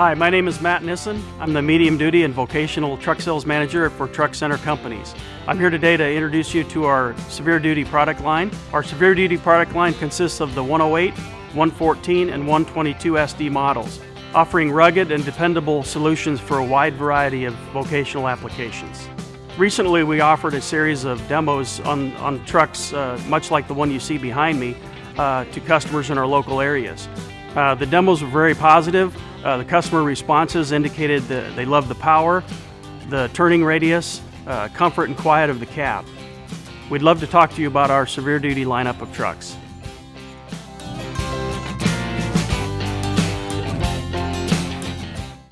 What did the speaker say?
Hi, my name is Matt Nissen. I'm the medium duty and vocational truck sales manager for Truck Center Companies. I'm here today to introduce you to our severe duty product line. Our severe duty product line consists of the 108, 114, and 122 SD models, offering rugged and dependable solutions for a wide variety of vocational applications. Recently we offered a series of demos on, on trucks uh, much like the one you see behind me uh, to customers in our local areas. Uh, the demos were very positive. Uh, the customer responses indicated that they loved the power, the turning radius, uh, comfort and quiet of the cab. We'd love to talk to you about our severe duty lineup of trucks.